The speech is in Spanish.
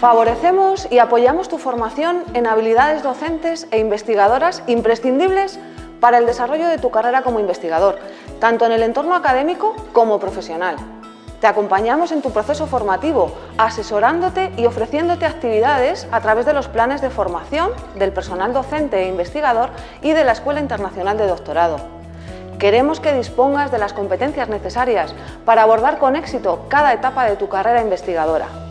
Favorecemos y apoyamos tu formación en habilidades docentes e investigadoras imprescindibles para el desarrollo de tu carrera como investigador, tanto en el entorno académico como profesional. Te acompañamos en tu proceso formativo, asesorándote y ofreciéndote actividades a través de los planes de formación del personal docente e investigador y de la Escuela Internacional de Doctorado. Queremos que dispongas de las competencias necesarias para abordar con éxito cada etapa de tu carrera investigadora